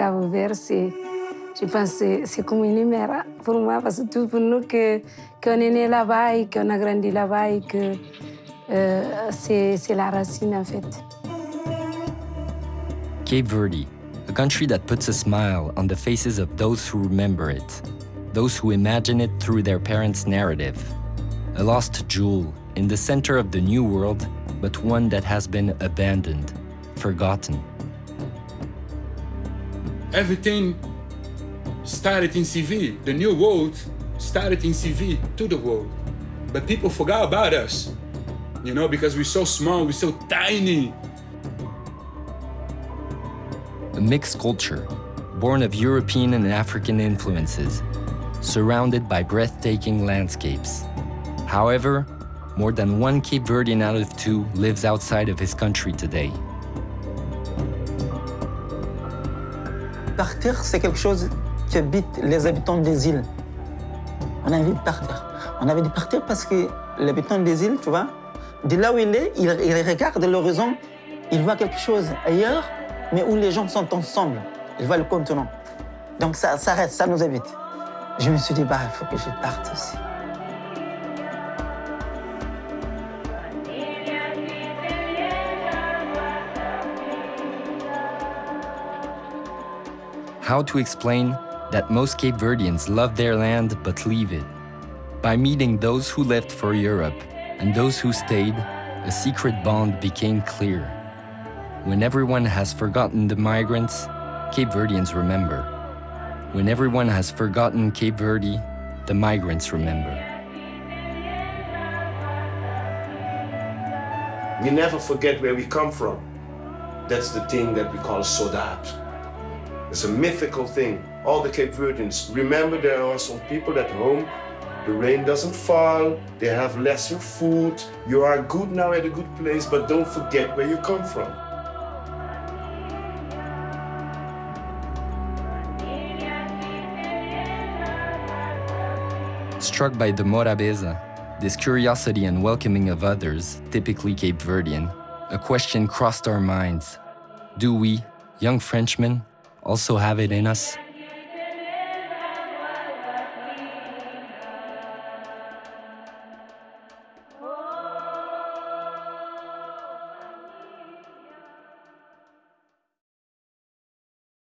découvert, c'est, je pense c'est comme une pour moi, parce que tout pour nous que, qu'on est né là-bas et qu'on a grandi là-bas et que euh, c'est la racine en fait. Cape Verde, a country that puts a smile on the faces of those who remember it, those who imagine it through their parents' narrative. A lost jewel in the center of the new world, but one that has been abandoned, forgotten. Everything started in CV. The new world started in CV to the world. But people forgot about us, you know, because we're so small, we're so tiny. A mixed culture, born of European and African influences, surrounded by breathtaking landscapes. However, more than one Cape Verdean out of two lives outside of his country today. Partir, c'est quelque chose qui habite les habitants des îles. On a envie de partir. On a envie de partir parce que l'habitant des îles, tu vois, de là où il est, il, il regarde l'horizon, il voit quelque chose ailleurs, mais où les gens sont ensemble. Il voit le continent. Donc ça, ça reste, ça nous habite. Je me suis dit, bah, il faut que je parte aussi. How to explain that most Cape Verdeans love their land but leave it? By meeting those who left for Europe and those who stayed, a secret bond became clear. When everyone has forgotten the migrants, Cape Verdeans remember. When everyone has forgotten Cape Verde, the migrants remember. We never forget where we come from. That's the thing that we call Sodade. It's a mythical thing. All the Cape Verdeans, remember there are some people at home, the rain doesn't fall, they have lesser food, you are good now at a good place, but don't forget where you come from. Struck by the Morabeza, this curiosity and welcoming of others, typically Cape Verdean, a question crossed our minds. Do we, young Frenchmen, also have it in us?